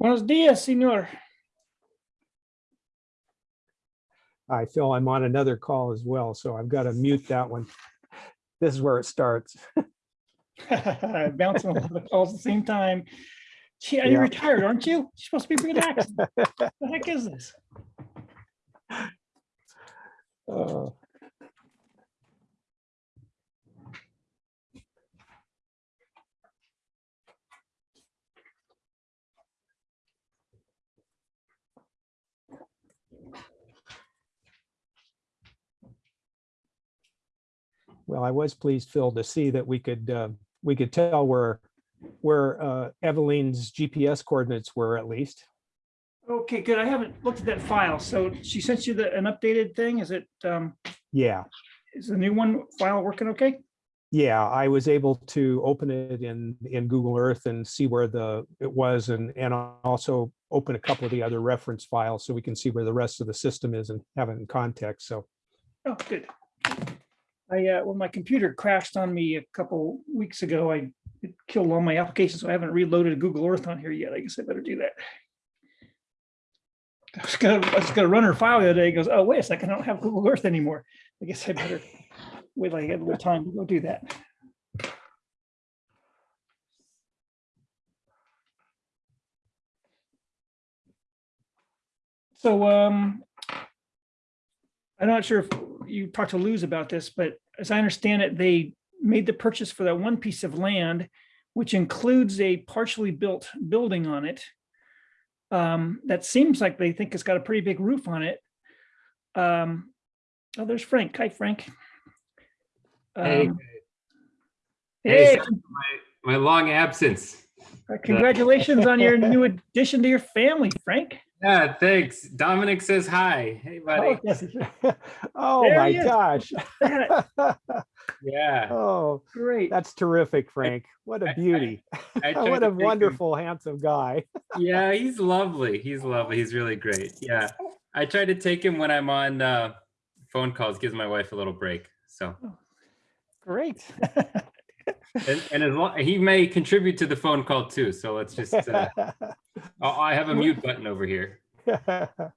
Buenos dias, senor. I feel I'm on another call as well, so I've got to mute that one. This is where it starts. Bouncing a lot of calls at the same time. Gee, you're Yeah. retired, aren't you? You're supposed to be relaxed. What the heck is this? Uh, Well, I was pleased, Phil, to see that we could, uh, we could tell where, where uh, Eveline's GPS coordinates were at least. Okay, good. I haven't looked at that file. So she sent you the, an updated thing. Is it, um, Yeah, is the new one file working okay? Yeah, I was able to open it in, in Google Earth and see where the, it was and, and also open a couple of the other reference files so we can see where the rest of the system is and have it in context. So, Oh, good. I, uh, when my computer crashed on me a couple weeks ago, I it killed all my applications, so I haven't reloaded Google Earth on here yet. I guess I better do that. I was gonna, run her file the other day, goes, oh, wait a second, I don't have Google Earth anymore. I guess I better wait till I get a little time to go do that. So, um, I'm not sure if you talked to Luz about this, but as I understand it, they made the purchase for that one piece of land, which includes a partially built building on it. Um, that seems like they think it's got a pretty big roof on it. Um, oh, there's Frank. Hi, Frank. Hey, Um, Hey, Hey, sorry my long absence. congratulations on your new addition to your family, Frank. Yeah, thanks. Dominic says hi. Hey, buddy. Oh, yes, oh my gosh. Yeah. Oh, Great. that's terrific, Frank. What a beauty. I tried What a take him- wonderful, handsome guy. Yeah, he's lovely. He's lovely. He's really great. Yeah. I try to take him when I'm on uh, phone calls, gives my wife a little break. So, Great. And, and as long, he may contribute to the phone call too. So let's just, uh, I have a mute button over here.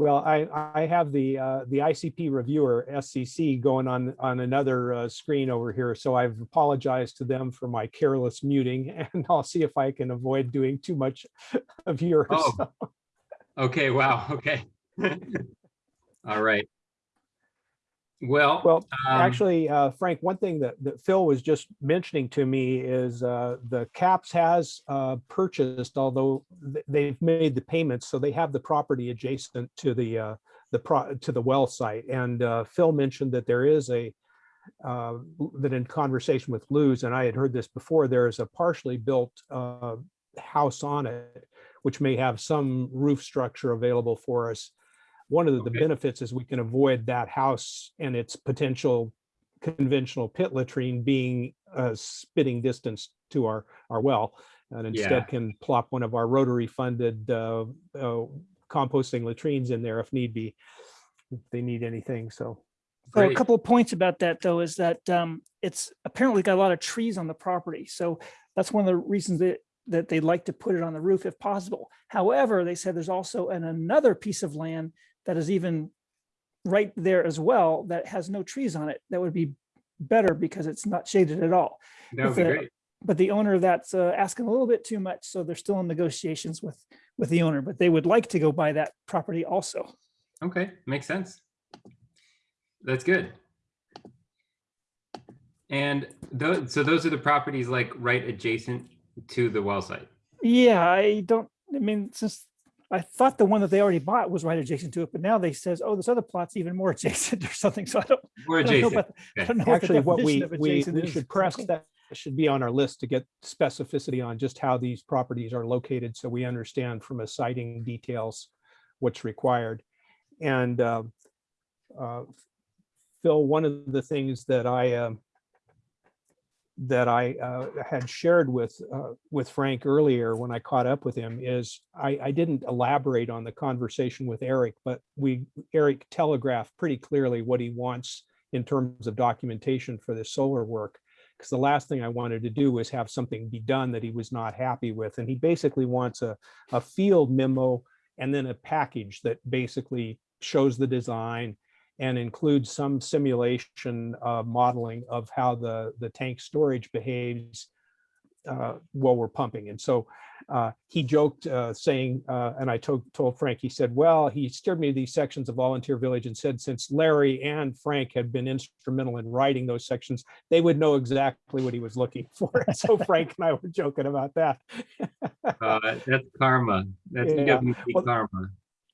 Well, I, I have the, uh, the ICP reviewer, SCC, going on, on another uh, screen over here. So I've apologized to them for my careless muting and I'll see if I can avoid doing too much of yours. Oh. Okay. Wow. Okay. All right. Well, Well, um, Actually, uh, Frank, one thing that, that Phil was just mentioning to me is uh, the CAPS has uh, purchased, although th- they've made the payments, so they have the property adjacent to the, uh, the pro, to the well site. And uh, Phil mentioned that there is a, uh, that in conversation with Luz, and I had heard this before, there is a partially built uh, house on it, which may have some roof structure available for us. One of the Okay. benefits is we can avoid that house and its potential conventional pit latrine being a spitting distance to our, our well. And Yeah. instead can plop one of our rotary funded uh, uh, composting latrines in there if need be, if they need anything, so. So a couple of points about that, though, is that um, it's apparently got a lot of trees on the property. So that's one of the reasons that, that they'd like to put it on the roof if possible. However, they said there's also an another piece of land that is even right there as well that has no trees on it. That would be better because it's not shaded at all. that would be great. But the owner that's uh, asking a little bit too much, so they're still in negotiations with, with the owner, but they would like to go buy that property also. Okay, makes sense. That's good. And those, so those are the properties like right adjacent to the well site. Yeah, I don't, I mean, since I thought the one that they already bought was right adjacent to it, but now they says, oh, this other plot's even more adjacent or something. So I don't, Or I don't know adjacent. I don't know what the Actually, what we, we, we should press that, should be on our list to get specificity on just how these properties are located, so we understand from a siting details what's required. And uh, uh, Phil, one of the things that I um, that I uh, had shared with uh, with Frank earlier when I caught up with him is I, I didn't elaborate on the conversation with Eric, but we Eric telegraphed pretty clearly what he wants in terms of documentation for the solar work. because the last thing I wanted to do was have something be done that he was not happy with. And he basically wants a, a field memo and then a package that basically shows the design and include some simulation uh, modeling of how the, the tank storage behaves uh, while we're pumping. And so uh, he joked uh, saying, uh, and I told, told Frank, he said, well, he steered me to these sections of Volunteer Village and said, since Larry and Frank had been instrumental in writing those sections, they would know exactly what he was looking for. So Frank and I were joking about that. Uh, that's karma. That's Yeah. WP Well, karma.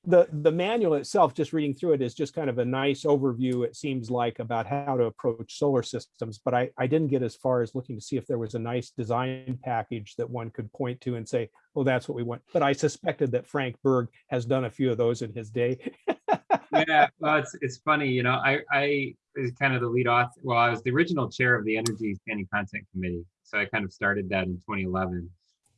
The the manual itself, just reading through it, is just kind of a nice overview. It seems like about how to approach solar systems, but I I didn't get as far as looking to see if there was a nice design package that one could point to and say, oh, that's what we want. But I suspected that Frank Berg has done a few of those in his day. yeah, well, it's it's funny, you know, I I was kind of the lead author. Well, I was the original chair of the Energy Standing Content Committee, so I kind of started that in 2011.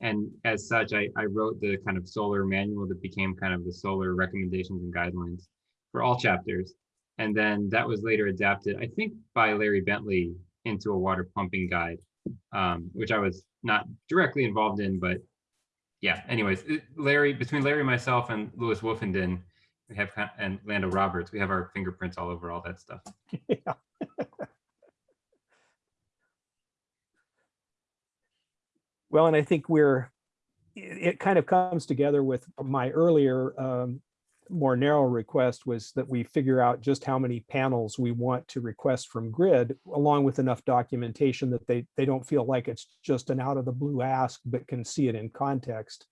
And as such, I I wrote the kind of solar manual that became kind of the solar recommendations and guidelines for all chapters. And then that was later adapted, I think, by Larry Bentley into a water pumping guide, um, which I was not directly involved in, but yeah. Anyways, Larry, between Larry, myself, and Louis Wolfenden, we have and Lando Roberts, we have our fingerprints all over all that stuff. Yeah. Well, and I think we're, it, kind of comes together with my earlier, um, more narrow request was that we figure out just how many panels we want to request from grid, along with enough documentation that they, they don't feel like it's just an out of the blue ask, but can see it in context.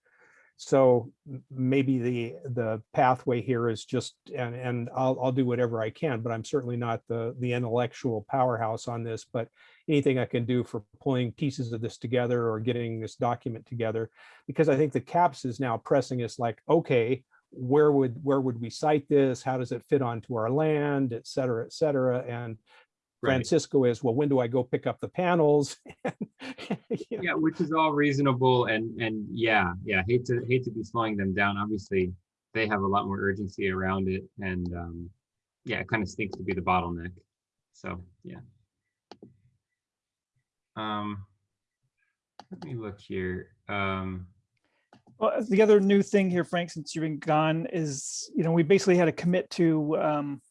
So maybe the, the pathway here is just, and, and I'll, I'll do whatever I can, but I'm certainly not the, the intellectual powerhouse on this, but anything I can do for pulling pieces of this together or getting this document together. Because I think the CAPS is now pressing us like, okay, where would, where would we site this? How does it fit onto our land, et cetera, et cetera? And Right. Francisco is, well, when do I go pick up the panels? Know, Yeah, which is all reasonable and, and yeah, yeah, hate to, hate to be slowing them down. Obviously, they have a lot more urgency around it and, um, yeah, it kind of stinks to be the bottleneck. So, yeah. Um, let me look here. Um, Well, the other new thing here, Frank, since you've been gone is, you know, we basically had to commit to um,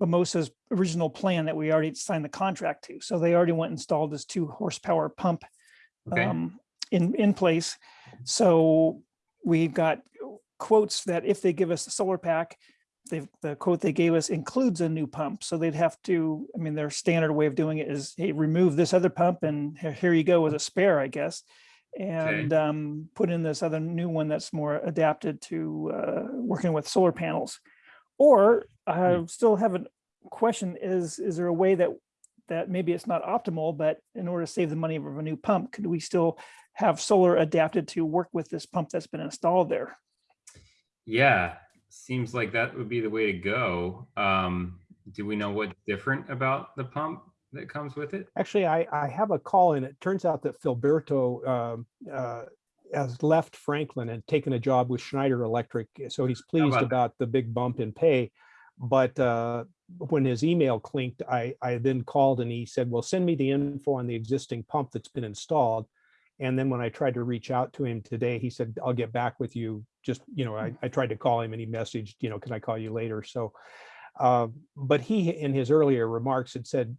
Mimosa's original plan that we already signed the contract to. So they already went and installed this two horsepower pump okay, um, in, in place. So we've got quotes that if they give us a solar pack, the quote they gave us includes a new pump. So they'd have to, I mean, their standard way of doing it is, hey, remove this other pump and here, you go with a spare, I guess. And um, put in this other new one that's more adapted to uh, working with solar panels. Or I still have a question is, is there a way that that maybe it's not optimal, but in order to save the money of a new pump, could we still have solar adapted to work with this pump that's been installed there? yeah, seems like that would be the way to go. Um, do we know what's different about the pump that comes with it? Actually, I, I have a call and it turns out that Filberto um, uh, has left Franklin and taken a job with Schneider Electric. So he's pleased about about the big bump in pay. But uh, when his email clinked, I, I then called and he said, well, send me the info on the existing pump that's been installed. And then when I tried to reach out to him today, he said, I'll get back with you. Just, you know, I, I tried to call him and he messaged, you know, can I call you later? So, uh, but he, in his earlier remarks had said,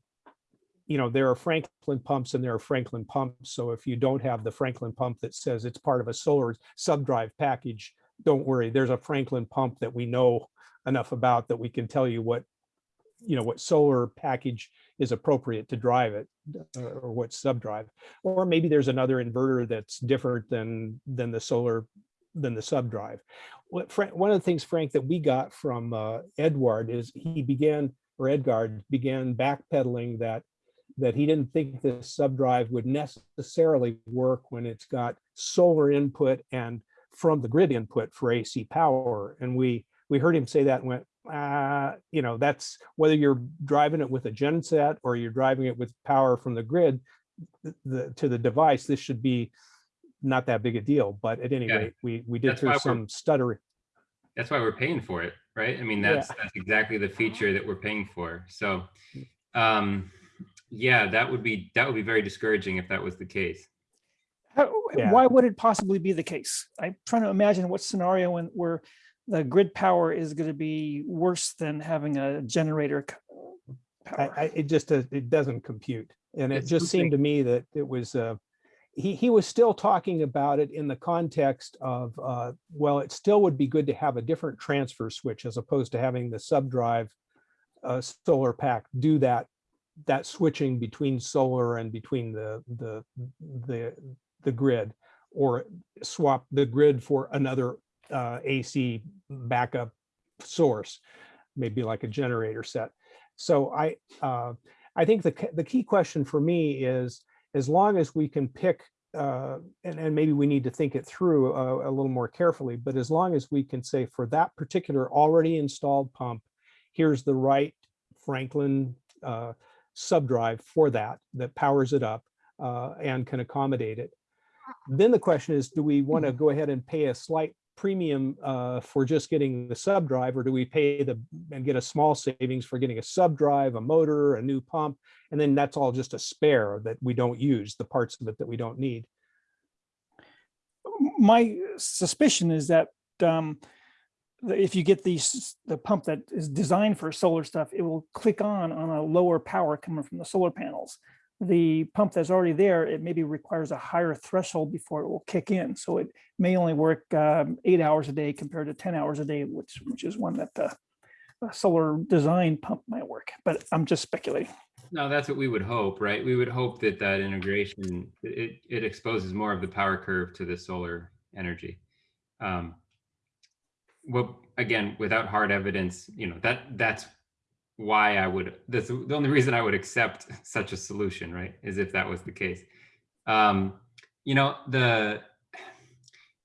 you know, there are Franklin pumps and there are Franklin pumps. So if you don't have the Franklin pump that says it's part of a solar subdrive package, don't worry, there's a Franklin pump that we know enough about that we can tell you what, you know, what solar package is appropriate to drive it uh, or what subdrive. Or maybe there's another inverter that's different than, than the solar, than the subdrive. What Frank, one of the things, Frank, that we got from uh, Edward is he began, or Edgard began backpedaling that that he didn't think the subdrive would necessarily work when it's got solar input and from the grid input for AC power. And we we heard him say that and went, uh, you know, that's whether you're driving it with a genset or you're driving it with power from the grid the, the to the device, this should be not that big a deal. But at any Yeah. rate, we we did That's through some stuttering. That's why we're paying for it, right? I mean, Yeah. that's, that's exactly the feature that we're paying for. So, um, Yeah, that would be, that would be very discouraging if that was the case. How, Yeah. why would it possibly be the case? I'm trying to imagine what scenario when, where the grid power is going to be worse than having a generator. c- I, power. I, it just, does- it doesn't compute. And it It's just seemed to me that it was, uh, he, he was still talking about it in the context of, uh, well, it still would be good to have a different transfer switch as opposed to having the sub-drive uh, solar pack do that, that switching between solar and between the, the, the, the grid or swap the grid for another uh, AC backup source, maybe like a generator set. So I, uh, I think the, the key question for me is, as long as we can pick, uh, and, and maybe we need to think it through uh, a little more carefully, but as long as we can say for that particular already installed pump, here's the right Franklin uh, subdrive for that, that powers it up uh, and can accommodate it. Then the question is, do we want to go ahead and pay a slight premium uh, for just getting the sub drive, or do we pay the and get a small savings for getting a sub drive, a motor, a new pump, and then that's all just a spare that we don't use, the parts of it that we don't need. My suspicion is that um, if you get these, the pump that is designed for solar stuff, it will click on on a lower power coming from the solar panels. The pump that's already there, it maybe requires a higher threshold before it will kick in. So it may only work um, eight hours a day compared to 10 hours a day, which, which is one that the a solar design pump might work, but I'm just speculating. No, that's what we would hope, right? We would hope that that integration, it, it exposes more of the power curve to the solar energy. Um, Well, again, without hard evidence, you know, that, that's why I would, that's the only reason I would accept such a solution, right? Is if that was the case. Um, You know, the,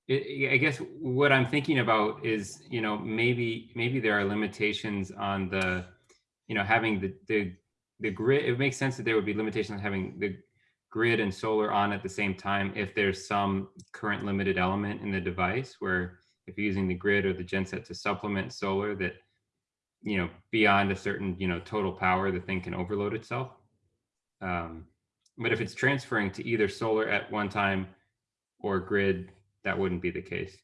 I I guess what I'm thinking about is, you know, maybe, maybe there are limitations on the, you know, having the, the, the grid, it makes sense that there would be limitations on having the grid and solar on at the same time if there's some current limited element in the device where if you're using the grid or the genset to supplement solar that, you know, beyond a certain, you know, total power, the thing can overload itself. Um, But if it's transferring to either solar at one time or grid, that wouldn't be the case.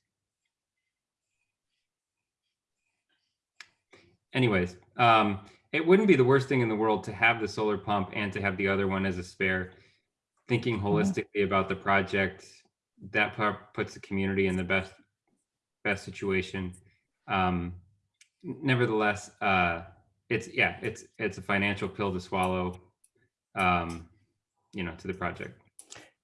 Anyways, um, it wouldn't be the worst thing in the world to have the solar pump and to have the other one as a spare. Thinking holistically about the project, that pu- puts the community in the best, best situation. Um, nevertheless, uh, it's, yeah, it's, it's a financial pill to swallow, um, you know, to the project.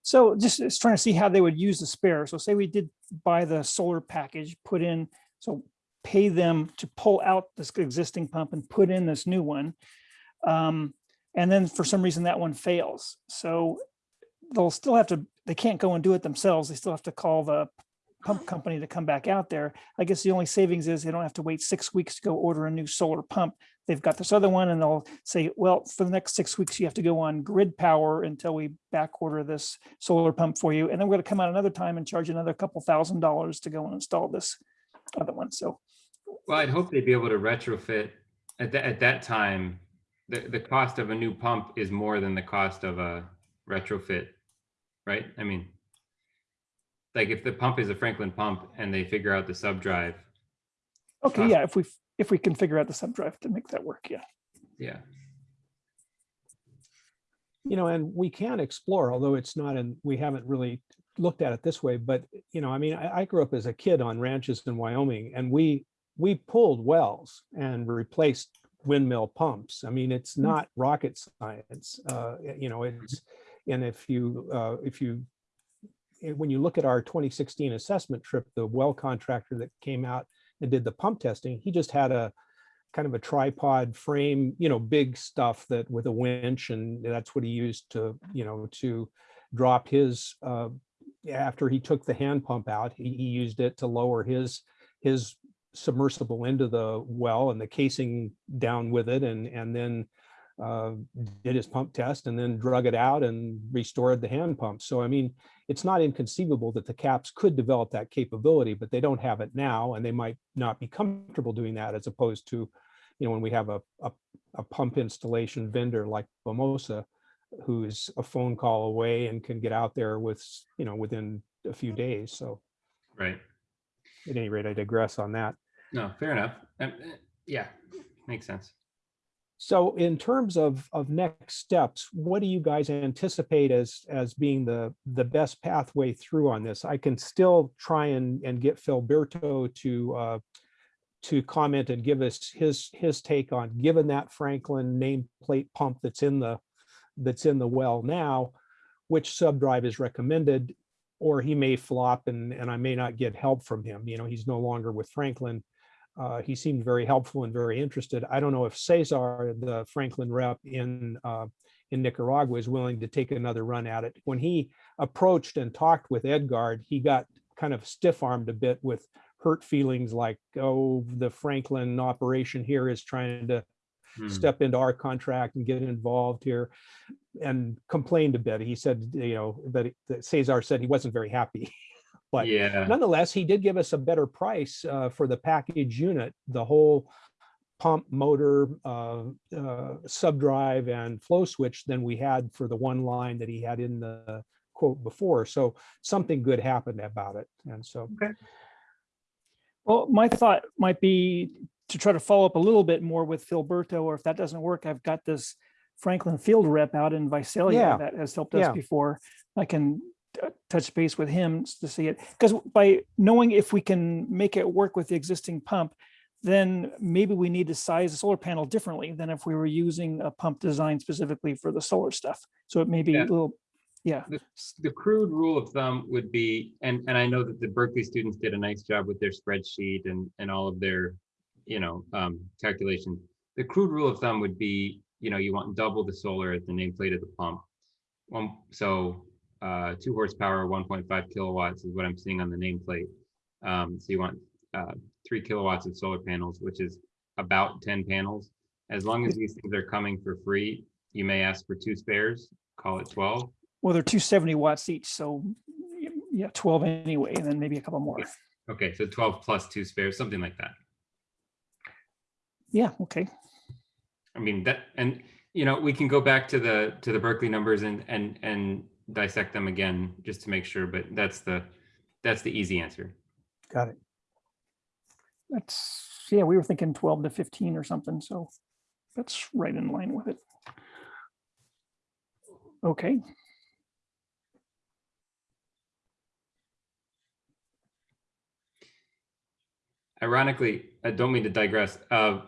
So just it's trying to see how they would use the spare. So say we did buy the solar package, put in, so pay them to pull out this existing pump and put in this new one. Um, and then for some reason that one fails. So they'll still have to, they can't go and do it themselves. They still have to call the pump oh. company to come back out there. I guess the only savings is they don't have to wait six weeks to go order a new solar pump. They've got this other one and they'll say, well, for the next six weeks, you have to go on grid power until we back order this solar pump for you. And then we're gonna come out another time and charge another couple thousand dollars to go and install this other one. So Well, I'd hope they'd be able to retrofit at that, at that time. The, the cost of a new pump is more than the cost of a retrofit, right? I mean, like if the pump is a Franklin pump and they figure out the sub drive, Okay, Ah. yeah, if we, if we can figure out the sub drive to make that work, yeah. yeah. You know, and we can explore, although it's not, and we haven't really looked at it this way, but, you know, I mean, I, I grew up as a kid on ranches in Wyoming and we, we pulled wells and replaced windmill pumps. I mean, it's Hmm. not rocket science, uh, you know, it's, and if you, uh, if you, when you look at our 2016 assessment trip, the well contractor that came out and did the pump testing, he just had a kind of a tripod frame, you know, big stuff that with a winch and that's what he used to, you know, to drop his, uh, after he took the hand pump out, he, he used it to lower his, his submersible into the well and the casing down with it and, and then uh, did his pump test and then drug it out and restored the hand pump. So, I mean, it's not inconceivable that the caps could develop that capability, but they don't have it now and they might not be comfortable doing that as opposed to, you know, when we have a, a, a pump installation vendor like Bomosa who's a phone call away and can get out there with, you know, within a few days. So Right. at any rate, I digress on that. No, fair enough. Um, eh, Yeah, makes sense. So in terms of, of next steps, what do you guys anticipate as, as being the, the best pathway through on this? I can still try and, and get Phil Berto to, uh, to comment and give us his, his take on, given that Franklin nameplate pump that's in the, that's in the well now, which subdrive is recommended, or he may flop and, and I may not get help from him. You know, he's no longer with Franklin. Uh, he seemed very helpful and very interested. I don't know if Cesar, the Franklin rep in uh, in Nicaragua, is willing to take another run at it. When he approached and talked with Edgard, he got kind of stiff-armed a bit with hurt feelings like, oh, the Franklin operation here is trying to Hmm. step into our contract and get involved here and complained a bit. He said, you know, that that Cesar said he wasn't very happy. But Yeah, nonetheless, he did give us a better price uh, for the package unit, the whole pump, motor, uh, uh, subdrive and flow switch than we had for the one line that he had in the quote before. So something good happened about it. And so, Well, my thought might be to try to follow up a little bit more with Philberto, or if that doesn't work, I've got this Franklin field rep out in Yeah. Visalia that has helped us Yeah. before. I can touch base with him to see it, because by knowing if we can make it work with the existing pump, then maybe we need to size the solar panel differently than if we were using a pump designed specifically for the solar stuff. So it may be a little, yeah, the, the crude rule of thumb would be, and, and I know that the Berkeley students did a nice job with their spreadsheet and, and all of their, you know, um, calculations. The crude rule of thumb would be, you know, you want double the solar at the nameplate of the pump. One, so, uh, two horsepower, one point five kilowatts is what I'm seeing on the nameplate. Um, so you want, uh, three kilowatts of solar panels, which is about ten panels. As long as these things are coming for free, you may ask for two spares, call it twelve. well, they're two seventy watts each, so yeah, twelve anyway, and then maybe a couple more. Okay, so twelve plus two spares, something like that. Yeah, okay. I mean, that, and, you know, we can go back to the, to the Berkeley numbers and, and, and dissect them again, just to make sure, but that's the, that's the easy answer. got it. That's, yeah, we were thinking twelve to fifteen or something, so that's right in line with it. Okay, Ironically, I don't mean to digress. Uh,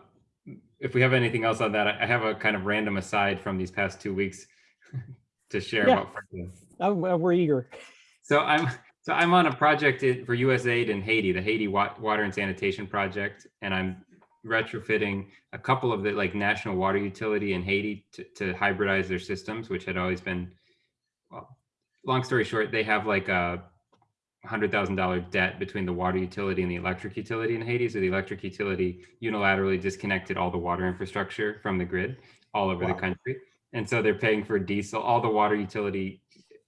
if we have anything else on that, I I have a kind of random aside from these past two weeks to share Yeah. about Franklin. Uh, well, We're eager. So I'm so I'm on a project for USAID in Haiti, the Haiti Wa- Water and Sanitation Project, and I'm retrofitting a couple of the like national water utility in Haiti to, to hybridize their systems, which had always been. Well, long story short, they have like a hundred thousand dollar debt between the water utility and the electric utility in Haiti. So the electric utility unilaterally disconnected all the water infrastructure from the grid all over Wow. the country, and so they're paying for diesel. All the water utility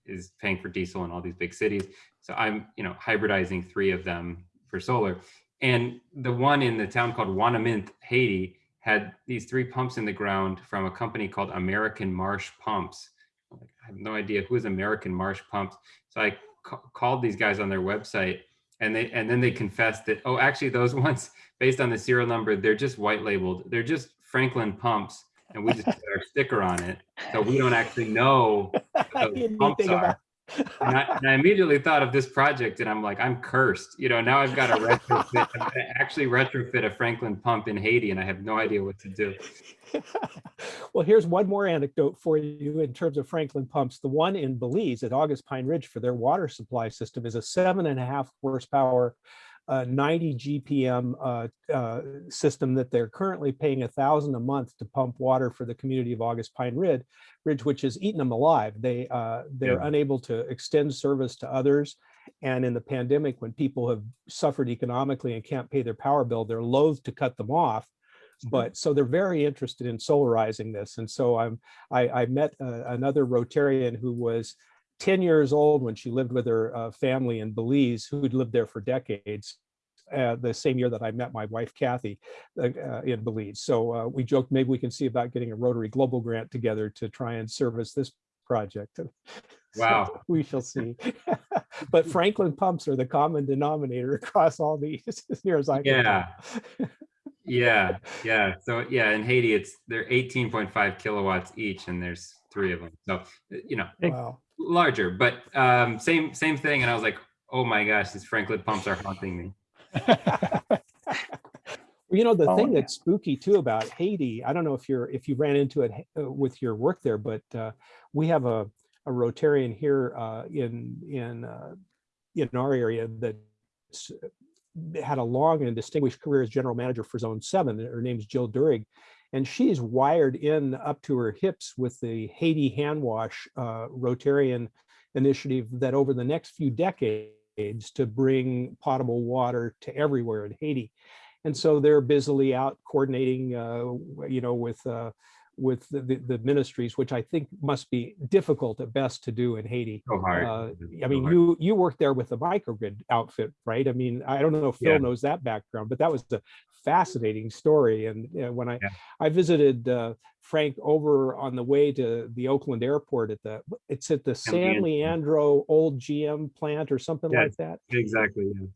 is paying for diesel in all these big cities. So I'm, you know, hybridizing three of them for solar. And the one in the town called Ouanaminthe, Haiti, had these three pumps in the ground from a company called American Marsh Pumps. I have no idea who is American Marsh Pumps. So I ca- called these guys on their website and they and then they confessed that oh actually those ones based on the serial number they're just white labeled they're just franklin pumps and we just put our sticker on it so we don't actually know I those pumps about- and I, and I immediately thought of this project and I'm like, I'm cursed. You know, now I've got to retrofit, actually retrofit a Franklin pump in Haiti and I have no idea what to do. Well, here's one more anecdote for you in terms of Franklin pumps. The one in Belize at August Pine Ridge for their water supply system is a seven and a half horsepower, uh, 90 GPM uh, uh, system that they're currently paying a thousand a month to pump water for the community of August Pine Ridge, Ridge, which has eaten them alive. They uh, they're Yeah. unable to extend service to others. And in the pandemic, when people have suffered economically and can't pay their power bill, they're loath to cut them off but so they're very interested in solarizing this and so i'm i, I met uh, another rotarian who was 10 years old when she lived with her uh, family in belize who'd lived there for decades uh, the same year that I met my wife Kathy uh, uh, in Belize. So uh, we joked maybe we can see about getting a Rotary Global grant together to try and service this project. So Wow. We shall see. But Franklin pumps are the common denominator across all these, as near as I can Yeah. tell. Yeah, yeah. So yeah, in Haiti, it's they're 18.5 kilowatts each, and there's three of them. So you know, Wow. Larger, but um, same same thing. And I was like, oh my gosh, these Franklin pumps are haunting me. You know, the Oh, thing yeah. that's spooky too about Haiti, I don't know if you're, if you ran into it uh, with your work there, but uh, we have a, a Rotarian here uh, in, in, uh, in our area that had a long and distinguished career as general manager for Zone Seven. Her name's Jill Duerig. And she's wired in up to her hips with the Haiti Hand Wash uh, Rotarian initiative that over the next few decades to bring potable water to everywhere in Haiti. And so they're busily out coordinating, uh, you know, with uh, with the, the, the ministries, which I think must be difficult at best to do in Haiti. So. Uh, I so mean, hard. you you worked there with the microgrid outfit, right? I mean, I don't know if Phil Yeah. knows that background, but that was a fascinating story. And you know, when I Yeah. I visited uh, Frank over on the way to the Oakland airport at the it's at the San Leandro. Leandro old GM plant or something Yeah. like that exactly. Yeah.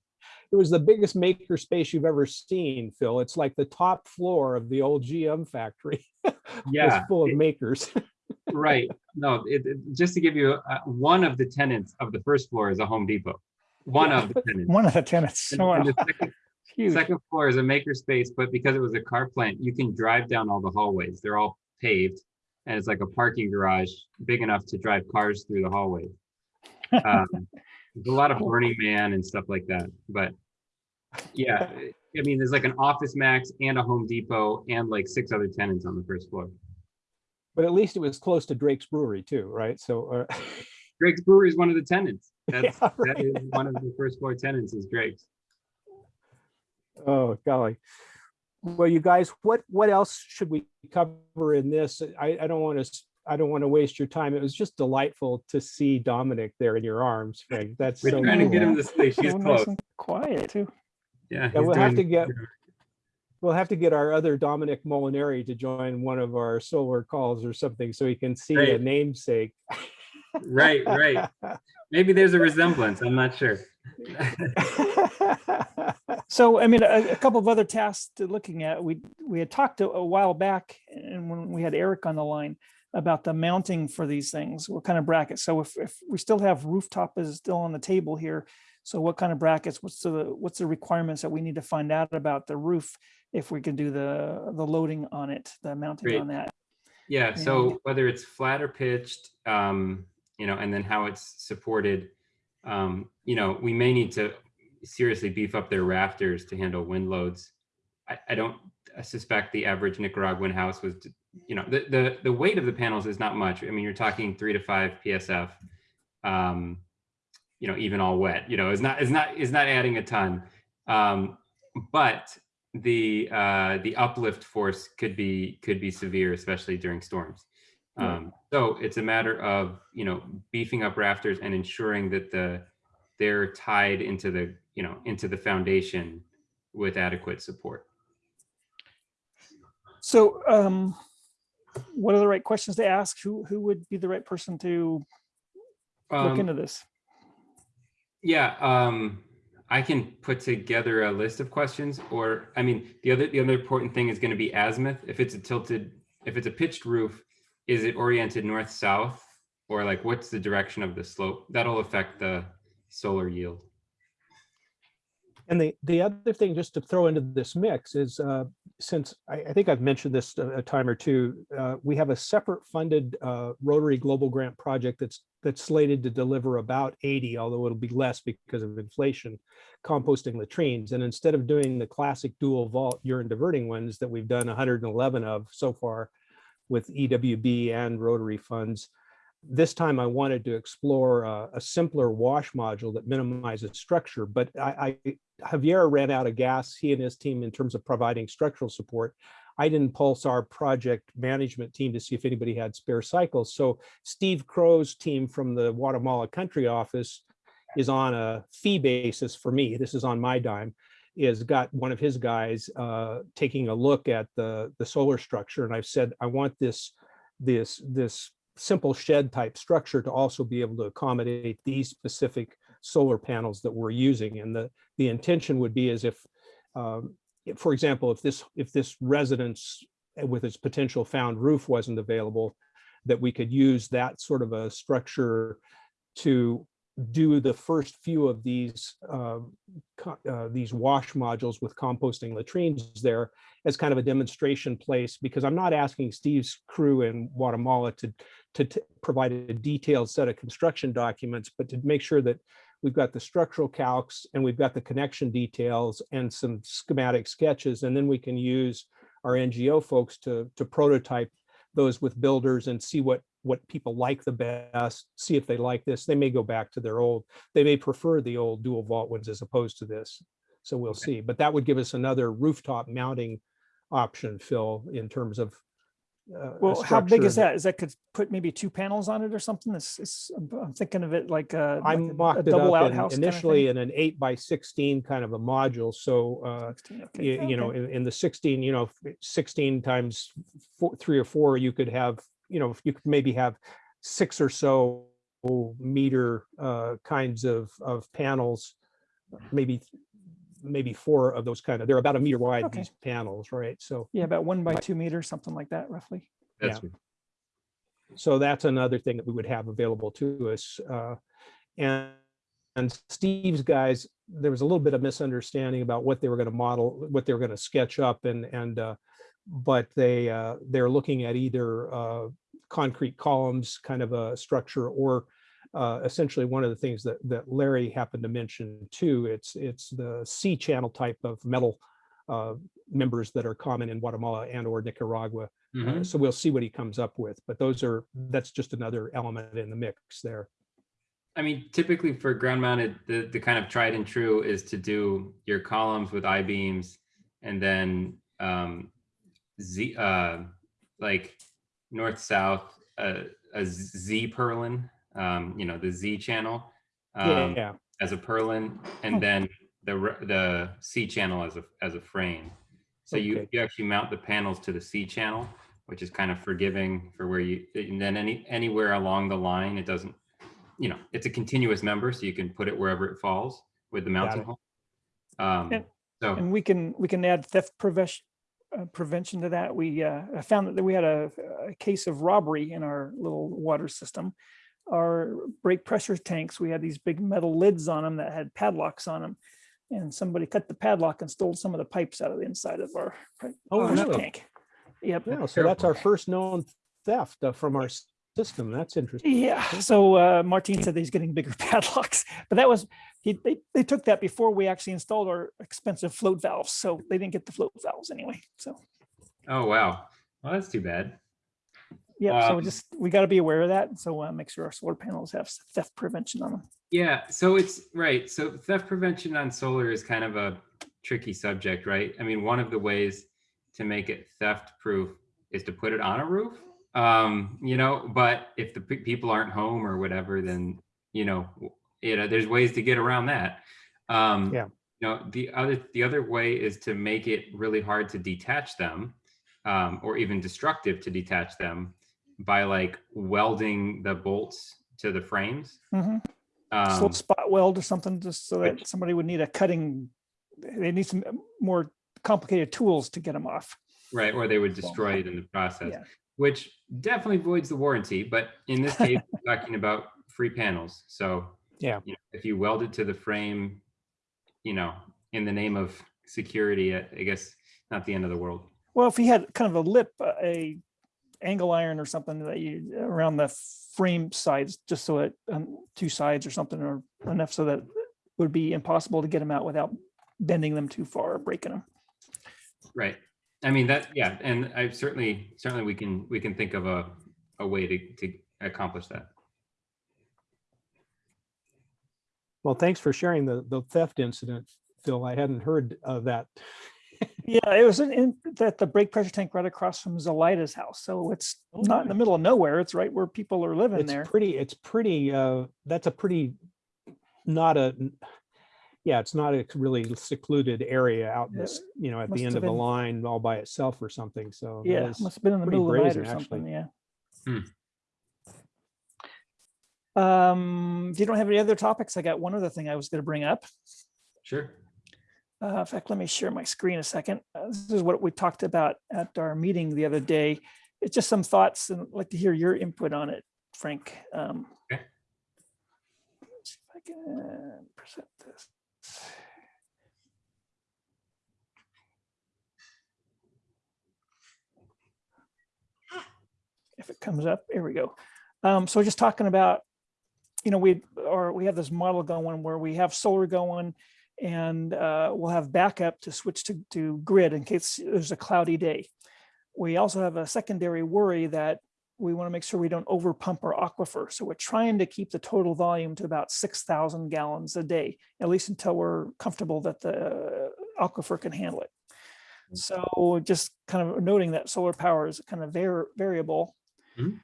it was the biggest maker space you've ever seen, Phil. It's like the top floor of the old GM factory. was Yeah, full of it- makers. right. No, it, it- just to give you uh, one of the tenants of the first floor is a Home Depot. One Yeah. of the tenants. One of the tenants. And- Wow, and the second, second floor is a maker space, but because it was a car plant, you can drive down all the hallways. They're all paved. And it's like a parking garage, big enough to drive cars through the hallway. Um, There's a lot of Burning Man and stuff like that, but yeah, I mean, there's like an Office Max and a Home Depot and like six other tenants on the first floor. but at least it was close to Drake's Brewery too, right? So, uh, Drake's Brewery is one of the tenants. That's, Yeah, right. is one of the first floor tenants is Drake's. oh golly. Well, you guys, what what else should we cover in this? I, I don't want to I don't want to waste your time. It was just delightful to see Dominic there in your arms, Frank. That's We're so trying to get him to sleep. He's So nice close. and Quiet too. Yeah. Yeah, we'll have to get- We'll have to get our other Dominic Molinari to join one of our solar calls or something so he can see a namesake. Right, right. Maybe there's a resemblance. I'm not sure. So, I mean, a, a couple of other tasks to looking at, we, we had talked a, a while back and when we had Eric on the line about the mounting for these things, what kind of brackets. So if, if we still have rooftop is still on the table here. So what kind of brackets, what's the, what's the requirements that we need to find out about the roof? If we can do the, the loading on it, the mounting Great. on that. Yeah, so whether it's flat or pitched, um, you know, and then how it's supported, um, you know, we may need to seriously beef up their rafters to handle wind loads. I, I don't I suspect the average Nicaraguan house was, you know, the, the, the weight of the panels is not much. I mean, you're talking three to five PSF. Um, you know, even all wet, you know, is not, is not, is not adding a ton. Um, but the uh, the uplift force could be could be severe, especially during storms. Um, so it's a matter of you know beefing up rafters and ensuring that the they're tied into the you know into the foundation with adequate support. So um, what are the right questions to ask? Who, who would be the right person to look Um, into this? Yeah, um, I can put together a list of questions, or I mean, the other the other important thing is going to be azimuth. If it's a tilted, if it's a pitched roof, is it oriented north south, or like what's the direction of the slope? That'll affect the solar yield. And the, the other thing, just to throw into this mix is, uh, since I, I think I've mentioned this a, a time or two, uh, we have a separate funded uh, Rotary Global Grant project that's that's slated to deliver about 80, although it'll be less because of inflation, composting latrines. And instead of doing the classic dual vault urine diverting ones that we've done 111 of so far with EWB and Rotary funds, this time I wanted to explore uh, a simpler wash module that minimizes structure, but I, I Javier ran out of gas, he and his team in terms of providing structural support. I didn't pulse our project management team to see if anybody had spare cycles. So Steve Crow's team from the Guatemala country office is on a fee basis for me. This is on my dime is got one of his guys uh, taking a look at the, the solar structure. And I've said, I want this, this, this simple shed type structure to also be able to accommodate these specific solar panels that we're using. And the, the intention would be as if, um, if- for example, if this, if this residence uh, with its potential found roof wasn't available, that we could use that sort of a structure to do the first few of these, co- uh, these wash modules with composting latrines there as kind of a demonstration place, because I'm not asking Steve's crew in Guatemala to, to provide a detailed set of construction documents, but to make sure that we've got the structural calcs and we've got the connection details and some schematic sketches, and then we can use our NGO folks to, to prototype those with builders and see what, what people like the best, see if they like this. They may go back to their old, they may prefer the old dual vault ones as opposed to this. So we'll see, but that would give us another rooftop mounting option, Phil, in terms of. Uh, Well, how big is that? Is that could put maybe two panels on it or something? It's, it's, I'm thinking of it like a. I like a- a mocked it double up in- outhouse kinda initially in an eight by sixteen kind of a module, so uh, 16, okay, you, you know, in, in the sixteen, you know, sixteen times four, three or four, you could have, you know, you could maybe have six or so meter uh, kinds of, of panels, maybe, maybe four of those kind of, they're about a meter wide, Okay. these panels, right? So, Yeah, about one by two meters, something like that roughly. That's so that's another thing that we would have available to us. uh, And, and Steve's guys, there was a little bit of misunderstanding about what they were going to model, what they were going to sketch up and, and, uh, but they, uh, they're looking at either uh, concrete columns, kind of a structure, or uh, essentially one of the things that, that Larry happened to mention too, it's, it's the C channel type of metal uh, members that are common in Guatemala and or Nicaragua. Uh, Mhm. So we'll see what he comes up with, but those are, that's just another element in the mix there. I mean, typically for ground mounted, the, the kind of tried and true is to do your columns with I-beams and then um, Z, uh, like north, south, uh, a Z purlin, um, you know, the Z channel um, Yeah, as a purlin, and then the, the C channel as a, as a frame. So you, Okay. you actually mount the panels to the C channel, which is kind of forgiving for where you, and then any, anywhere along the line, it doesn't, you know, it's a continuous member, so you can put it wherever it falls with the mounting hole. Um, And- so, And we can, we can add theft prevention, uh, prevention to that. We, uh, found that we had a, a case of robbery in our little water system. Our break pressure tanks, we had these big metal lids on them that had padlocks on them. And somebody cut the padlock and stole some of the pipes out of the inside of our Oh, our really? tank. Yep. yeah, so that's our first known theft uh, from our system. That's interesting. Yeah, so uh, Martin said that he's getting bigger padlocks, but that was, he, they, they took that before we actually installed our expensive float valves, so they didn't get the float valves anyway, so. oh, wow. Well, that's too bad. Yeah, so Um, just, we gotta be aware of that, so uh, make sure our solar panels have theft prevention on them. Yeah, so it's right. So theft prevention on solar is kind of a tricky subject, right? I mean, one of the ways to make it theft proof is to put it on a roof. Um, you know, but if the people aren't home or whatever, then you know, you know, there's ways to get around that. Um, Yeah. You know, the other the other way is to make it really hard to detach them, um, or even destructive to detach them by like welding the bolts to the frames. Mhm. Um, little spot weld or something, just so that which- somebody would need a cutting, they need some more complicated tools to get them off. Right, or they would destroy it in the process, Yeah. which definitely voids the warranty. But in this case, we're talking about free panels. So Yeah. you know, if you weld it to the frame, you know, in the name of security, I I guess not the end of the world. Well, if he had kind of a lip, uh, a angle iron or something that you, around the frame sides, just so it, um, two sides or something, or enough so that it would be impossible to get them out without bending them too far or breaking them. Right. I mean that, yeah, and I certainly, certainly we can we can think of a a way to to accomplish that. Well, thanks for sharing the, the theft incident, Phil. I hadn't heard of that. Yeah, it was in- in, that the break pressure tank right across from Zelita's house. So it's Oh, not in the middle of nowhere. It's right where people are living It's there. It's pretty, it's pretty, uh, that's a pretty, not a, yeah, it's not a really secluded area out in this, you know, at must the end have of the line all by itself or something. So. Yeah, is- must have been in the pretty middle of the night or brazen, actually. something, yeah. Um, if you don't have any other topics, I got one other thing I was gonna bring up. Sure. Uh, in fact, let me share my screen a second. Uh, this is what we talked about at our meeting the other day. It's just some thoughts and I'd like to hear your input on it, Frank. Um, Okay. let's see if I can present this. If it comes up, here we go. Um, so just talking about, you know, we, or we have this model going where we have solar going and uh, we'll have backup to switch to, to grid in case there's a cloudy day. We also have a secondary worry that we want to make sure we don't over pump our aquifer. So we're trying to keep the total volume to about 6,000 gallons a day, at least until we're comfortable that the aquifer can handle it. So just kind of noting that solar power is kind of var variable. Mhm.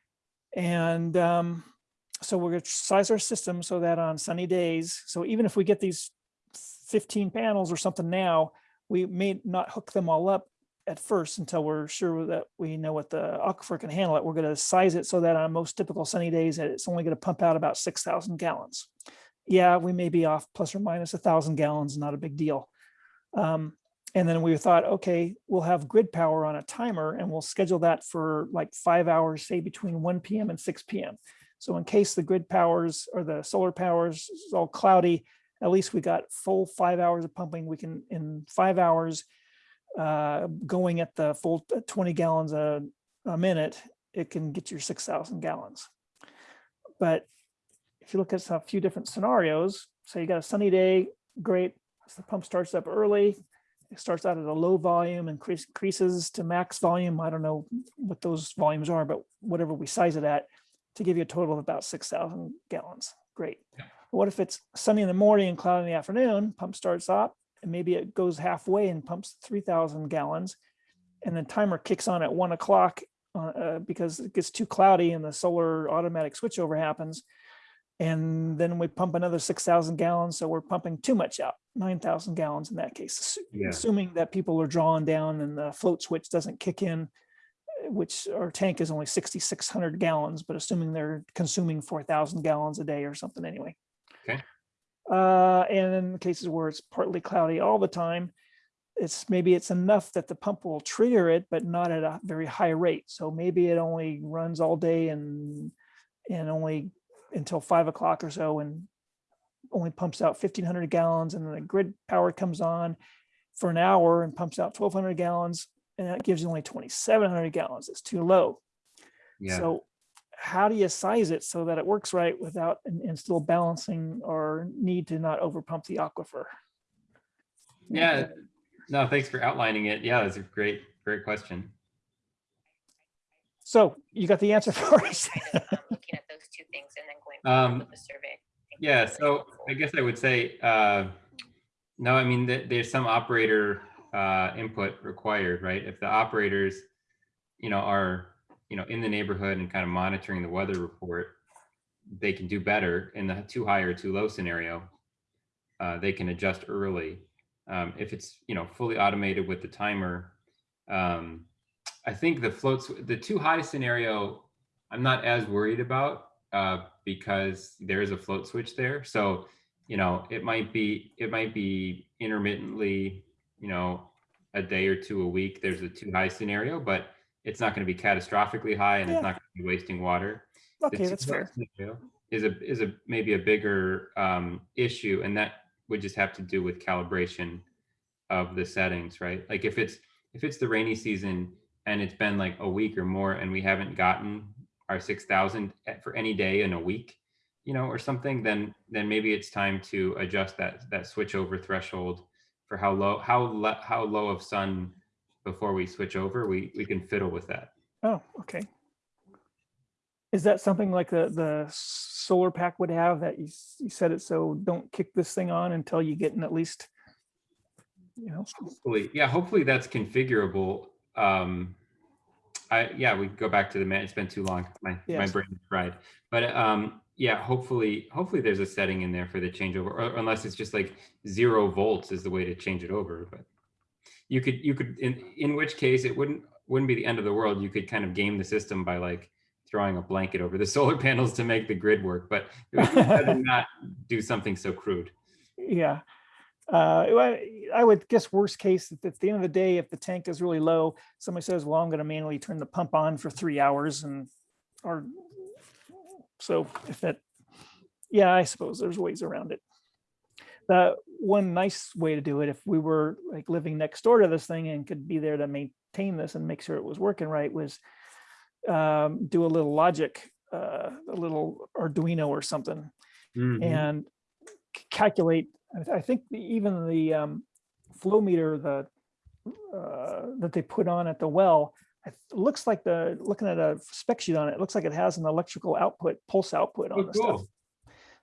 And um, so we're going to size our system so that on sunny days, so even if we get these 15 panels or something now, we may not hook them all up at first until we're sure that we know what the aquifer can handle it. We're going to size it so that on most typical sunny days, it's only going to pump out about 6,000 gallons. Yeah, we may be off plus or minus a thousand gallons, not a big deal. Um, and then we thought, okay, we'll have grid power on a timer and we'll schedule that for like five hours, say between 1 PM and 6 PM. So in case the grid powers or the solar powers is all cloudy, at least we got full five hours of pumping. We can, in five hours, uh, going at the full 20 gallons a, a minute, it can get your 6,000 gallons. But if you look at a few different scenarios, say you got a sunny day, great. The pump starts up early. It starts out at a low volume increases to max volume. I don't know what those volumes are, but whatever we size it at to give you a total of about 6,000 gallons. Great. Yeah. What if it's sunny in the morning and cloudy in the afternoon, pump starts up and maybe it goes halfway and pumps 3000 gallons. And the timer kicks on at one o'clock uh, uh, because it gets too cloudy and the solar automatic switchover happens. And then we pump another 6000 gallons. So we're pumping too much out, 9000 gallons in that case, Yeah. assuming that people are drawing down and the float switch doesn't kick in, uh, which our tank is only 6,600 gallons, but assuming they're consuming 4,000 gallons a day or something anyway. Okay. Uh, and in cases where it's partly cloudy all the time, it's maybe it's enough that the pump will trigger it, but not at a very high rate. So maybe it only runs all day and and only until five o'clock or so and only pumps out fifteen hundred gallons and then the grid power comes on for an hour and pumps out twelve hundred gallons and that gives you only twenty-seven hundred gallons. It's too low. Yeah. So how do you size it so that it works right without and, and still balancing or need to not over pump the aquifer? Yeah. No, thanks for outlining it. Yeah, that's a great, great question. So you got the answer for us. looking at those two things and then going Um, with the survey. Yeah, that's really so. I guess I would say, uh, no, I mean, th- there's some operator uh, input required, right? If the operators, you know, are, you know, in the neighborhood and kind of monitoring the weather report, they can do better in the too high or too low scenario. Uh, They can adjust early. Um, If it's, you know, fully automated with the timer, um, I think the floats, the too high scenario, I'm not as worried about uh, because there is a float switch there. So, you know, it might be it might be intermittently, you know, a day or two a week. There's a too high scenario, but it's not going to be catastrophically high, and Yeah. it's not going to be wasting water. Okay, that's fair. Is a is a maybe a bigger um, issue, and that would just have to do with calibration of the settings, right? Like if it's if it's the rainy season and it's been like a week or more and we haven't gotten our 6000 for any day in a week you know or something then then maybe it's time to adjust that that switch over threshold for how low how how low of sun before we switch over we we can fiddle with that Oh, okay. Is that something like the, the solar pack would have that you, you said it, so don't kick this thing on until you get in at least, you know, hopefully yeah hopefully that's configurable um i yeah we go back to the man it's been too long my my Yes. brain is fried but um yeah hopefully hopefully there's a setting in there for the changeover or unless it's just like zero volts is the way to change it over but you could you could in in which case it wouldn't wouldn't be the end of the world you could kind of game the system by like throwing a blanket over the solar panels to make the grid work, but it would not do something so crude. Yeah. Uh, I would guess worst case, at the end of the day, if the tank is really low, somebody says, well, I'm gonna manually turn the pump on for three hours and, or, so if that, yeah, I suppose there's ways around it. The one nice way to do it, if we were like living next door to this thing and could be there to maintain this and make sure it was working right, was um, do a little logic, uh, a little Arduino or something Mhm. and calculate, I- think the- even the um, flow meter, the uh, that they put on at the well, it looks like the, looking at a spec sheet on it, it looks like it has an electrical output, pulse output Oh, on the stuff.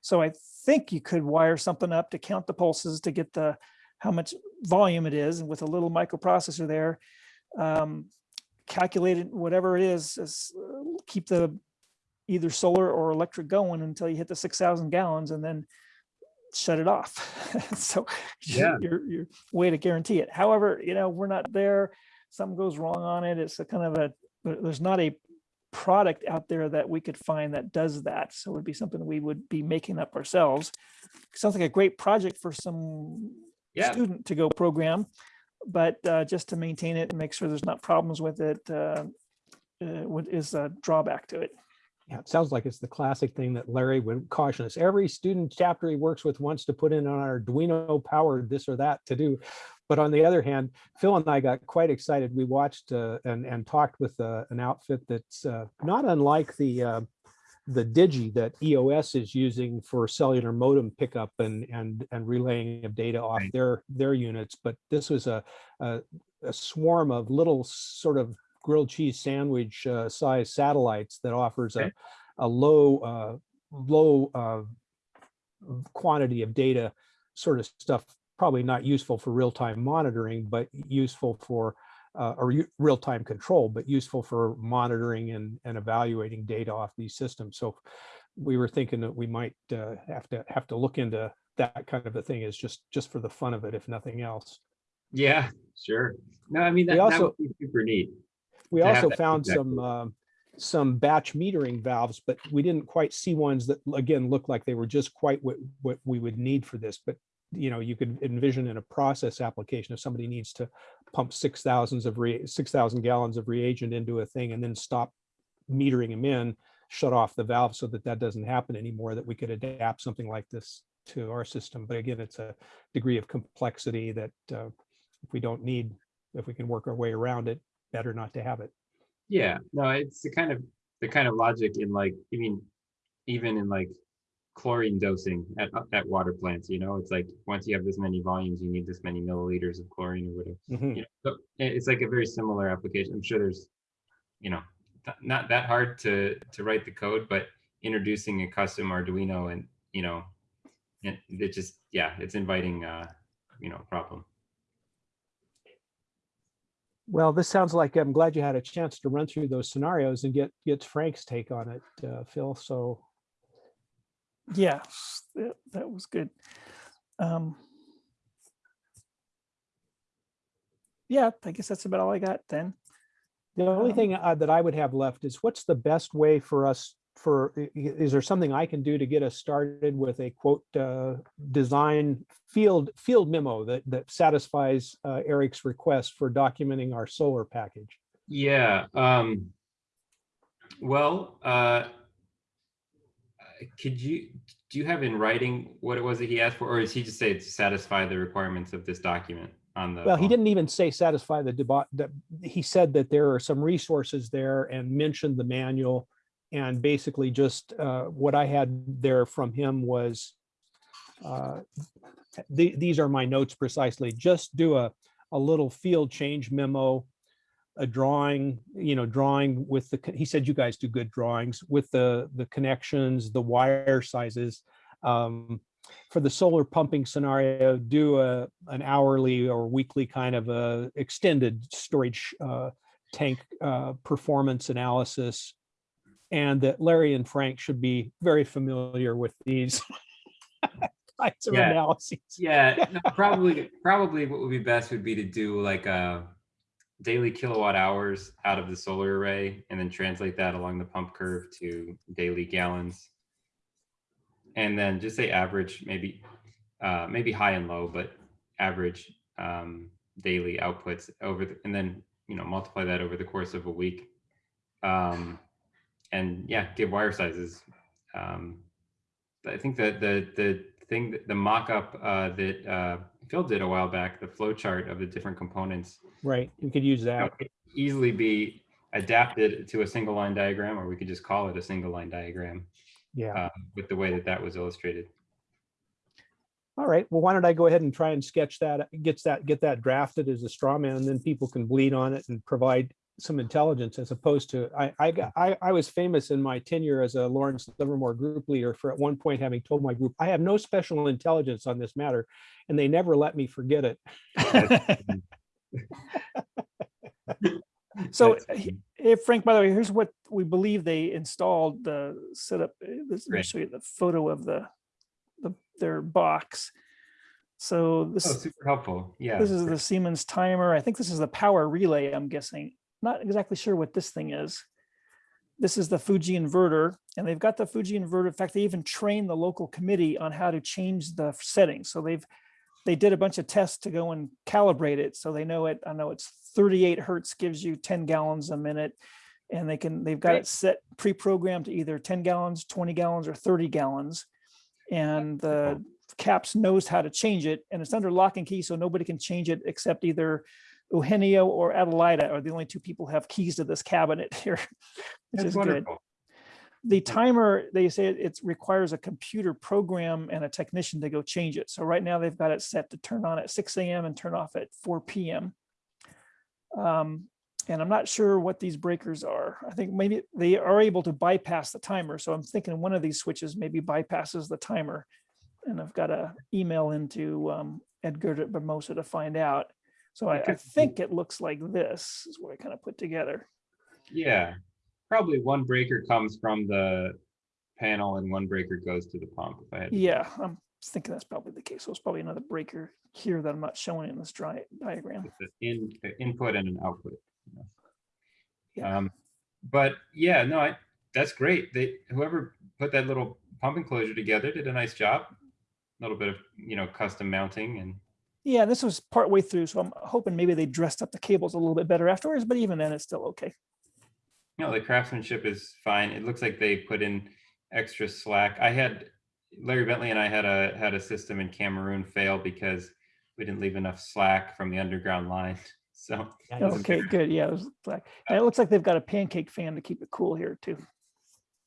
So I think you could wire something up to count the pulses to get the, how much volume it is and with a little microprocessor there. Um, calculate it, whatever it is, is uh, keep the either solar or electric going until you hit the six thousand gallons and then shut it off. So Yeah. your, your way to guarantee it. However, you know, we're not there. Something goes wrong on it. It's a kind of a, there's not a product out there that we could find that does that. So it would be something we would be making up ourselves. Sounds like a great project for some Yeah, student to go program, but uh, just to maintain it and make sure there's not problems with it uh, uh, is a drawback to it. Yeah, it sounds like it's the classic thing that Larry would caution us. Every student chapter he works with wants to put in on our Arduino powered this or that to do. But on the other hand, Phil and I got quite excited. We watched uh, and, and talked with uh, an outfit that's uh, not unlike the uh, the Digi that EOS is using for cellular modem pickup and and and relaying of data off Right. their their units. But this was a, a a swarm of little sort of grilled cheese sandwich uh, size satellites that offers a Okay. a low uh, low uh, quantity of data sort of stuff probably not useful for real-time monitoring but useful for uh, or real-time control but useful for monitoring and, and evaluating data off these systems so we were thinking that we might uh, have to have to look into that kind of a thing is just just for the fun of it if nothing else yeah, sure. No, I mean, that, We that also- would be super neat. We also found feedback some, um, some batch metering valves, but we didn't quite see ones that, again, looked like they were just quite what, what we would need for this. But, you know, you could envision in a process application, if somebody needs to pump six thousands of re, six thousand gallons of reagent into a thing and then stop metering them in, shut off the valve so that that doesn't happen anymore, that we could adapt something like this to our system. But again, it's a degree of complexity that uh, if we don't need, if we can work our way around it, better not to have it. Yeah, no, it's the kind of, the kind of logic in like, I mean, even in like chlorine dosing at, at water plants, you know, it's like, once you have this many volumes, you need this many milliliters of chlorine or whatever. Mhm. you know, so it's like a very similar application. I'm sure there's, you know, not that hard to to write the code, but introducing a custom Arduino and you know, it, it just yeah, it's inviting uh, you know, problem. Well, this sounds like, I'm glad you had a chance to run through those scenarios and get, get Frank's take on it, uh, Phil. So Yeah, that, that was good. Um, yeah, I guess that's about all I got then. the only Um, thing uh, that I would have left is what's the best way for us for, i- i- is there something I can do to get us started with a quote, uh, design field, field memo that, that satisfies uh, Eric's request for documenting our solar package? Yeah. Um, well, uh, could you do you have in writing what it was that he asked for, or is he just say to satisfy the requirements of this document on the? Well, he didn't even say satisfy the debate, that he said that there are some resources there and mentioned the manual. And basically just uh, what I had there from him was uh, the- these are my notes precisely, just do a, a little field change memo, a drawing, you know, drawing with the, he said you guys do good drawings with the, the connections, the wire sizes. Um, for the solar pumping scenario, do a, an hourly or weekly kind of a extended storage uh, tank uh, performance analysis. And that Larry and Frank should be very familiar with these types of Yeah. analyses. Yeah, no, probably, probably what would be best would be to do like a, daily kilowatt hours out of the solar array and then translate that along the pump curve to daily gallons. And then just say average, maybe, uh, maybe high and low, but average, um, daily outputs over, the- and then, you know, multiply that over the course of a week. Um, and yeah, give wire sizes. Um, I think that the, the thing, the mock-up, uh, that, uh, Phil did a while back, the flow chart of the different components Right, you could use you know, that. easily be adapted to a single line diagram, or we could just call it a single line diagram Yeah. uh, with the way that that was illustrated. All right, well, why don't I go ahead and try and sketch that, gets that, get that drafted as a straw man, and then people can bleed on it and provide some intelligence as opposed to, I, I, got- I, I was famous in my tenure as a Lawrence Livermore group leader for at one point having told my group, I have no special intelligence on this matter, and they never let me forget it. So if Frank, by the way, here's what we believe they installed the setup. uh, This, let me show you the photo of the, the, their box. So Oh, this, super helpful. Yeah. this is the Siemens timer. I think this is the power relay, I'm guessing. Not exactly sure what this thing is. This is the Fuji inverter, and they've got the Fuji inverter. In fact, they even trained the local committee on how to change the settings. So they've, they did a bunch of tests to go and calibrate it. So they know it, I know it's 38 Hertz gives you 10 gallons a minute. And they can, they've got Great. it set pre-programmed to either 10 gallons, 20 gallons, or 30 gallons. And the CAPS knows how to change it, and it's under lock and key, so nobody can change it except either Eugenio or Adelaida are the only two people who have keys to this cabinet here, which That's is good. wonderful. The timer, they say it requires a computer program and a technician to go change it. So right now they've got it set to turn on at six AM and turn off at four PM. Um, And I'm not sure what these breakers are. I think maybe they are able to bypass the timer. So I'm thinking one of these switches maybe bypasses the timer. And I've got to email into um, Edgar at Bermosa to find out. So I, I think it looks like this is what I kind of put together. Yeah. Probably one breaker comes from the panel and one breaker goes to the pump. If I had to Yeah, I'm thinking that's probably the case. So it's probably another breaker here that I'm not showing in this dry diagram. in the input and an output. you know. Yeah. Um, but yeah, no, I, that's great. They whoever put that little pump enclosure together did a nice job. A little bit of you know custom mounting and Yeah, this was part way through, so I'm hoping maybe they dressed up the cables a little bit better afterwards, but even then it's still okay. you know the craftsmanship is fine. It looks like they put in extra slack. I had Larry Bentley and I had a had a system in Cameroon fail because we didn't leave enough slack from the underground line. So Yeah, oh, Doesn't Okay, good. Yeah, it was black. Uh, and it looks like they've got a pancake fan to keep it cool here too.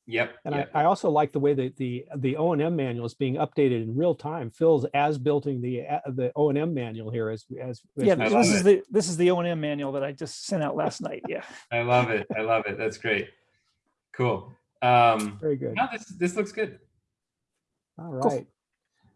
Yep, And yep. I, I also like the way that the, the O and M manual is being updated in real time. Phil's as building the, uh, the O and M manual here as, as. as Yeah, we this is it. the, this is the O and M manual that I just sent out last night. Yeah. I love it. I love it. That's great. Cool. Um, Very good. no, this this looks good. All right. Cool.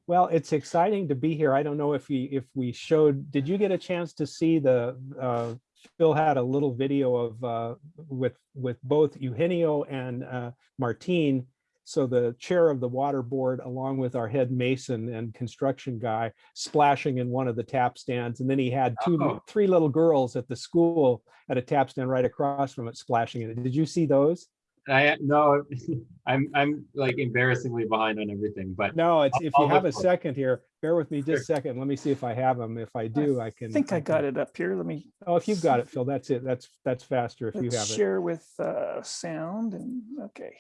Well, it's exciting to be here. I don't know if we, if we showed, did you get a chance to see the, uh, Phil had a little video of, uh, with, with both Eugenio and, uh, Martine. So the chair of the water board, along with our head mason and construction guy splashing in one of the tap stands. And then he had two, Oh. three little girls at the school at a tap stand right across from it splashing in it. Did you see those? I no, I'm I'm like embarrassingly behind on everything, but No, it's, I'll- if you I'll have a look it. second here, bear with me just Sure. a second. Let me see if I have them. If I do, I can. I think I can- got it up here. Let me Oh, if you've got it, Phil, that's it. That's, that's faster if you let's have it. share with uh, sound and, okay.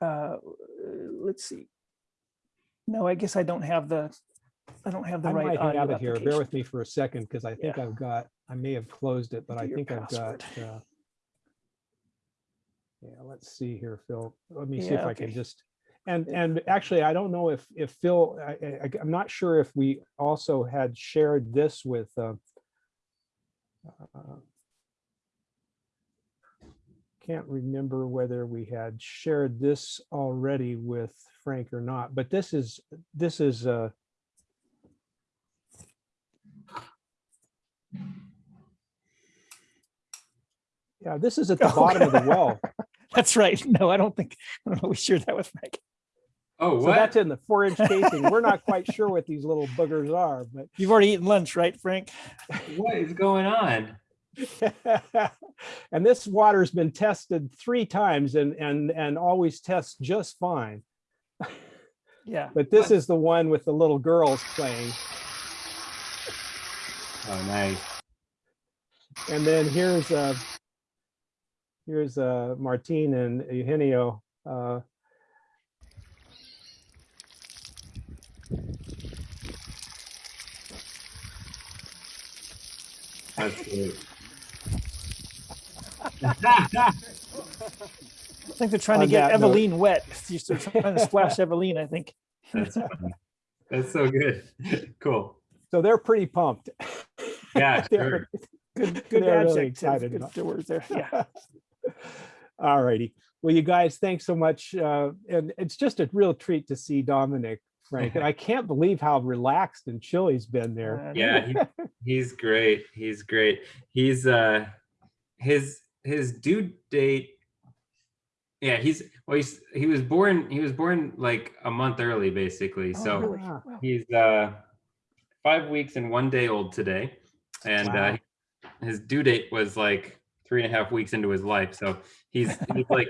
Uh, Let's see. No, I guess I don't have the, I don't have the I right might have it here. Bear with me for a second because I think Yeah. I've got, I may have closed it, but I think I've got. uh, Yeah, let's see here, Phil. Let me see if Yeah, I can just, and, and actually, I don't know if, if Phil, I, I, I'm not sure if we also had shared this with, uh, uh, can't remember whether we had shared this already with Frank or not, but this is, this is, uh, yeah, this is at the Oh. bottom of the well. That's right. No, I don't think, I don't know, we shared that with Frank. Oh, So that's in the four inch casing. We're not quite sure what these little boogers are, but You've already eaten lunch, right, Frank? What is going on? and this water's been tested three times and and and always tests just fine. Yeah. But this is the one with the little girls playing. Oh, nice. And then here's uh here's uh Martine and Eugenio. Uh That's great. I think they're trying to get that note- Eveline wet. She's they're trying to splash Eveline, I think. That's. That's so good. Cool. so they're pretty pumped. Yeah, They're- sure. Good, good They're really adjective, excited good about- there. Yeah. All righty. Well, you guys, thanks so much. Uh, and it's just a real treat to see Dominic, Frank. And I can't believe how relaxed and chill he's been there. Uh, Yeah, he, he's great. He's great. He's uh his his due date. Yeah, he's well. He's he was born. He was born like a month early, basically. Oh, so really? Ah, Wow. he's uh five weeks and one day old today, and Wow. uh, his due date was like three and a half weeks into his life. So he's he's like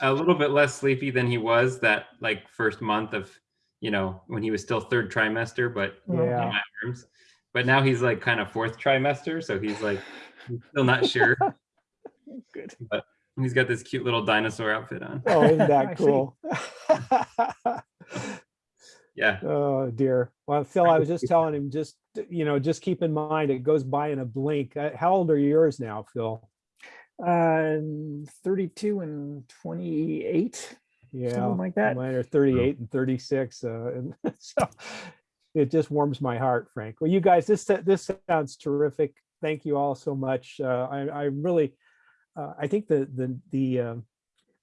a little bit less sleepy than he was that like first month of you know when he was still third trimester, but in Yeah. my arms. But now he's like kind of fourth trimester, so he's like he's still not sure. Good. But he's got this cute little dinosaur outfit on. Oh, isn't that cool? Yeah. Oh dear. Well, Phil, I was just telling him, just, you know, just keep in mind, it goes by in a blink. Uh, How old are yours now, Phil? Uh, 32 and 28, Yeah. something like that. Mine are 38 and 36. Uh, and so it just warms my heart, Frank. Well, you guys, this this sounds terrific. Thank you all so much. Uh, I, I really, uh, I think the the the um,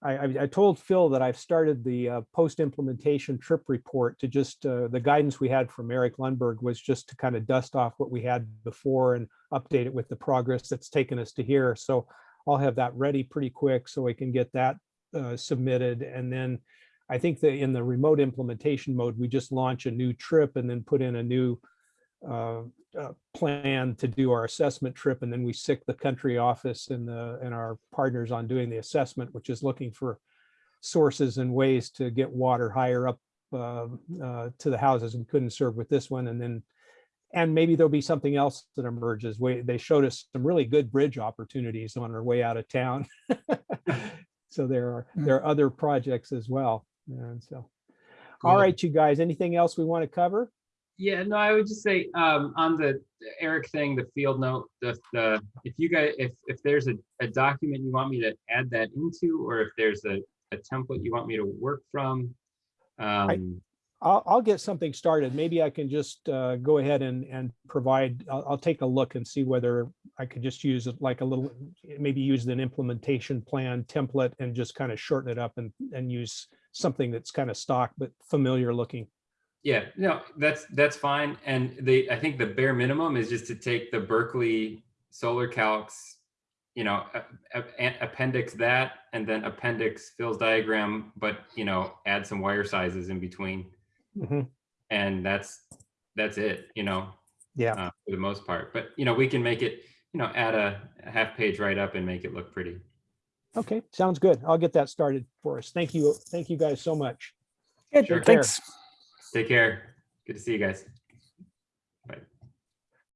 I, I, I told Phil that I've started the uh, post implementation trip report to just uh, the guidance we had from Eric Lundberg was just to kind of dust off what we had before and update it with the progress that's taken us to here. So I'll have that ready pretty quick so I can get that uh, submitted. And then I think that in the remote implementation mode, we just launch a new trip and then put in a new uh, uh, plan to do our assessment trip. And then we sic the country office and the, and our partners on doing the assessment, which is looking for sources and ways to get water higher up uh, uh, to the houses we couldn't serve with this one. And then, and maybe there'll be something else that emerges. We, they showed us some really good bridge opportunities on our way out of town. So there are, Hmm. there are other projects as well. And so, all Cool. right, you guys, anything else we want to cover? Yeah, no, I would just say um, on the Eric thing, the field note, the, the if you guys if if there's a, a document you want me to add that into, or if there's a, a template you want me to work from, um, I'll, I'll get something started. Maybe I can just uh, go ahead and, and provide, I'll, I'll take a look and see whether I could just use like a little, maybe use an implementation plan template and just kind of shorten it up and, and use something that's kind of stock but familiar looking. yeah, no, that's that's fine. And the I think the bare minimum is just to take the Berkeley solar calcs, you know, a- a- appendix that, and then appendix Phil's diagram, but you know, add some wire sizes in between. Mhm. and that's that's it you know Yeah, uh, for the most part but you know we can make it you know add a, a half page write up and make it look pretty okay, sounds good. I'll get that started for us. Thank you. Thank you guys so much. Good, Sure. thanks. take care good to see you guys